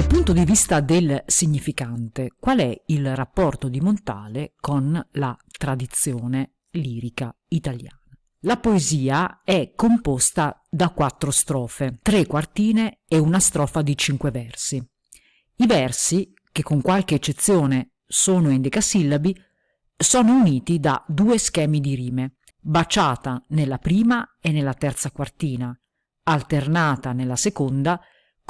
Dal punto di vista del significante, qual è il rapporto di Montale con la tradizione lirica italiana? La poesia è composta da quattro strofe, tre quartine e una strofa di cinque versi. I versi, che con qualche eccezione sono in decasillabi, sono uniti da due schemi di rime, baciata nella prima e nella terza quartina, alternata nella seconda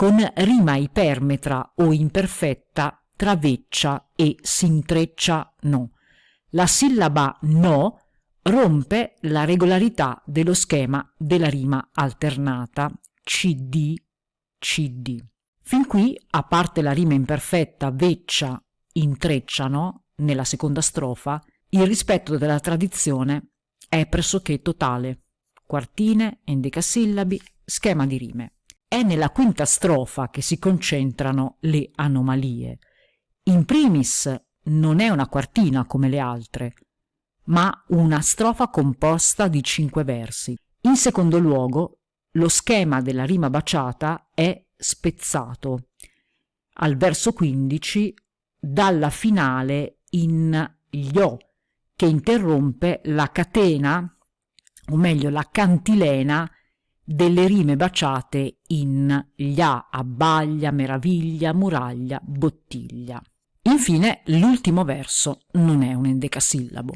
con rima ipermetra o imperfetta tra veccia e s'intreccia no. La sillaba no rompe la regolarità dello schema della rima alternata CD CD. Fin qui, a parte la rima imperfetta veccia intrecciano nella seconda strofa, il rispetto della tradizione è pressoché totale. Quartine, endecasillabi, schema di rime. È nella quinta strofa che si concentrano le anomalie. In primis non è una quartina come le altre, ma una strofa composta di cinque versi. In secondo luogo, lo schema della rima baciata è spezzato. Al verso 15 dalla finale in Io, che interrompe la catena, o meglio la cantilena, delle rime baciate in glia, abbaglia, meraviglia, muraglia, bottiglia. Infine, l'ultimo verso non è un endecasillabo.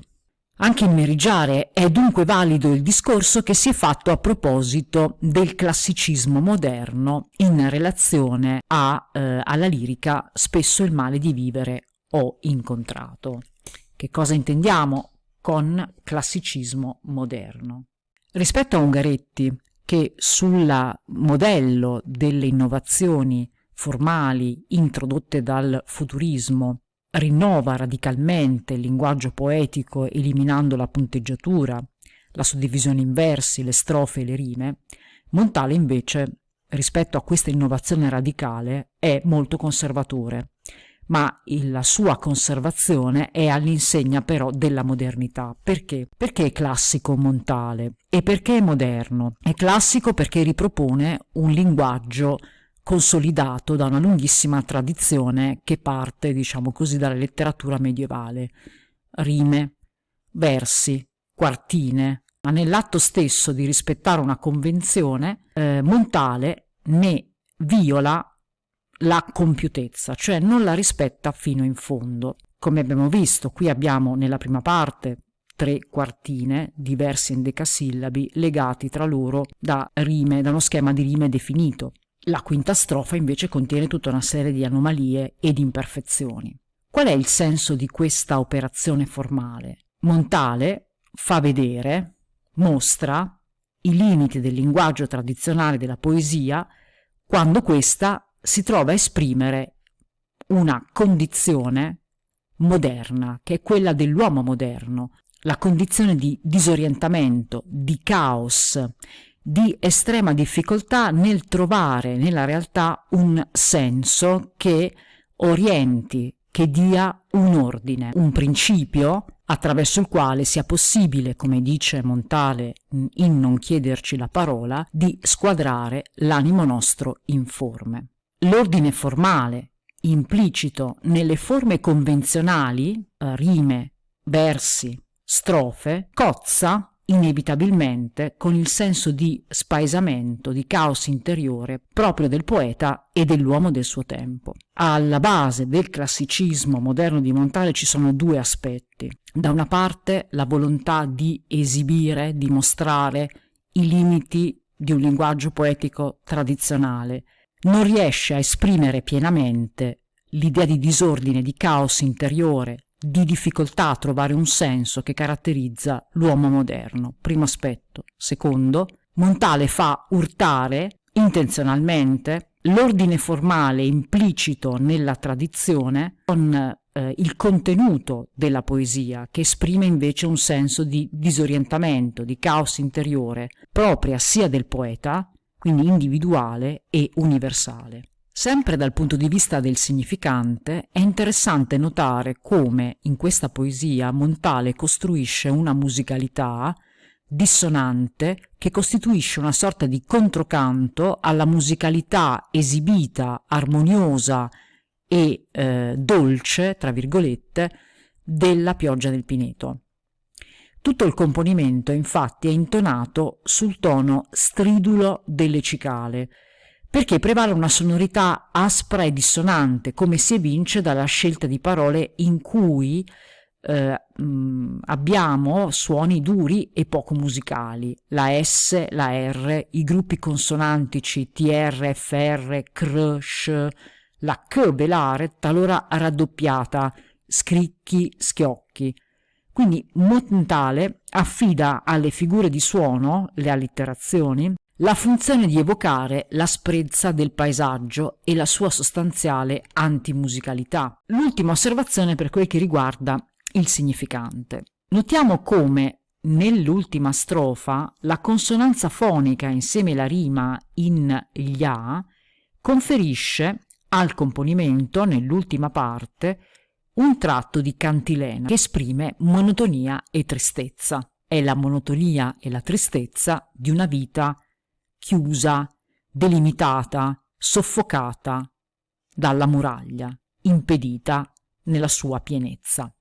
Anche in Merigiare è dunque valido il discorso che si è fatto a proposito del classicismo moderno in relazione a, eh, alla lirica Spesso il male di vivere ho incontrato. Che cosa intendiamo con classicismo moderno? Rispetto a Ungaretti, che sul modello delle innovazioni formali introdotte dal futurismo rinnova radicalmente il linguaggio poetico eliminando la punteggiatura, la suddivisione in versi, le strofe e le rime, Montale invece, rispetto a questa innovazione radicale, è molto conservatore, ma la sua conservazione è all'insegna però della modernità. Perché? Perché è classico Montale e perché è moderno. È classico perché ripropone un linguaggio consolidato da una lunghissima tradizione che parte, diciamo così, dalla letteratura medievale. Rime, versi, quartine, ma nell'atto stesso di rispettare una convenzione, eh, Montale ne viola la compiutezza, cioè non la rispetta fino in fondo. Come abbiamo visto, qui abbiamo nella prima parte tre quartine, diversi endecasillabi, legati tra loro da rime, da uno schema di rime definito. La quinta strofa invece contiene tutta una serie di anomalie e di imperfezioni. Qual è il senso di questa operazione formale? Montale fa vedere, mostra i limiti del linguaggio tradizionale della poesia quando questa si trova a esprimere una condizione moderna, che è quella dell'uomo moderno, la condizione di disorientamento, di caos, di estrema difficoltà nel trovare nella realtà un senso che orienti, che dia un ordine, un principio attraverso il quale sia possibile, come dice Montale in Non chiederci la parola, di squadrare l'animo nostro informe. L'ordine formale, implicito nelle forme convenzionali, eh, rime, versi, strofe, cozza inevitabilmente con il senso di spaesamento, di caos interiore proprio del poeta e dell'uomo del suo tempo. Alla base del classicismo moderno di Montale ci sono due aspetti. Da una parte la volontà di esibire, di mostrare i limiti di un linguaggio poetico tradizionale. Non riesce a esprimere pienamente l'idea di disordine, di caos interiore, di difficoltà a trovare un senso che caratterizza l'uomo moderno. Primo aspetto. Secondo, Montale fa urtare intenzionalmente l'ordine formale implicito nella tradizione con eh, il contenuto della poesia, che esprime invece un senso di disorientamento, di caos interiore, propria sia del poeta, quindi individuale e universale. Sempre dal punto di vista del significante, è interessante notare come in questa poesia Montale costruisce una musicalità dissonante che costituisce una sorta di controcanto alla musicalità esibita, armoniosa e eh, dolce, tra virgolette, della pioggia del Pineto. Tutto il componimento infatti è intonato sul tono stridulo delle cicale, perché prevale una sonorità aspra e dissonante, come si evince dalla scelta di parole in cui eh, abbiamo suoni duri e poco musicali, la S, la R, i gruppi consonantici TR, FR, CR, SH, la K velare talora raddoppiata, scricchi, schiocchi. Quindi Montale affida alle figure di suono, le allitterazioni, la funzione di evocare l'asprezza del paesaggio e la sua sostanziale antimusicalità. L'ultima osservazione per quel che riguarda il significante. Notiamo come nell'ultima strofa la consonanza fonica insieme alla rima in ya conferisce al componimento, nell'ultima parte, un tratto di cantilena che esprime monotonia e tristezza. È la monotonia e la tristezza di una vita chiusa, delimitata, soffocata dalla muraglia, impedita nella sua pienezza.